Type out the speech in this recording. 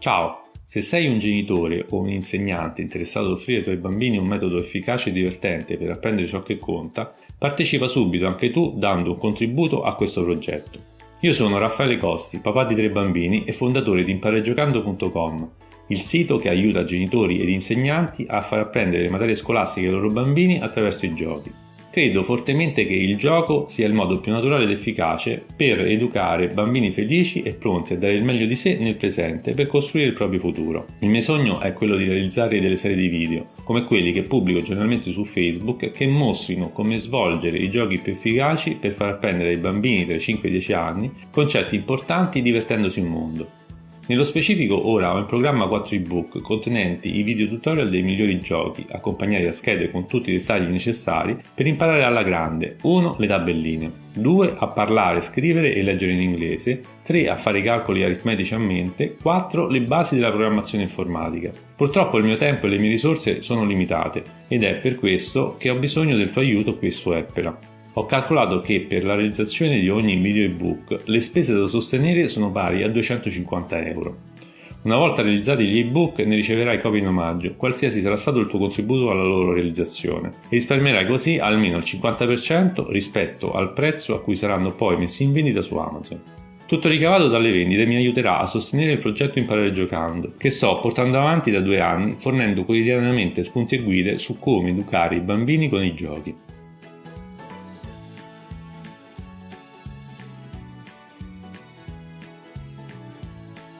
Ciao! Se sei un genitore o un insegnante interessato ad offrire ai tuoi bambini un metodo efficace e divertente per apprendere ciò che conta, partecipa subito anche tu dando un contributo a questo progetto. Io sono Raffaele Costi, papà di tre bambini e fondatore di imparegiocando.com, il sito che aiuta genitori ed insegnanti a far apprendere le materie scolastiche ai loro bambini attraverso i giochi. Credo fortemente che il gioco sia il modo più naturale ed efficace per educare bambini felici e pronti a dare il meglio di sé nel presente per costruire il proprio futuro. Il mio sogno è quello di realizzare delle serie di video, come quelli che pubblico generalmente su Facebook, che mostrino come svolgere i giochi più efficaci per far apprendere ai bambini tra i 5 e i 10 anni concetti importanti divertendosi un mondo. Nello specifico ora ho in programma 4 ebook contenenti i video tutorial dei migliori giochi, accompagnati da schede con tutti i dettagli necessari per imparare alla grande 1. le tabelline 2. a parlare, scrivere e leggere in inglese 3. a fare i calcoli aritmetici a mente 4. le basi della programmazione informatica. Purtroppo il mio tempo e le mie risorse sono limitate ed è per questo che ho bisogno del tuo aiuto qui su Eppera. Ho calcolato che per la realizzazione di ogni video ebook le spese da sostenere sono pari a 250 euro. Una volta realizzati gli ebook ne riceverai copie in omaggio, qualsiasi sarà stato il tuo contributo alla loro realizzazione, e risparmierai così almeno il 50% rispetto al prezzo a cui saranno poi messi in vendita su Amazon. Tutto ricavato dalle vendite mi aiuterà a sostenere il progetto Imparare Giocando, che sto portando avanti da due anni fornendo quotidianamente spunti e guide su come educare i bambini con i giochi.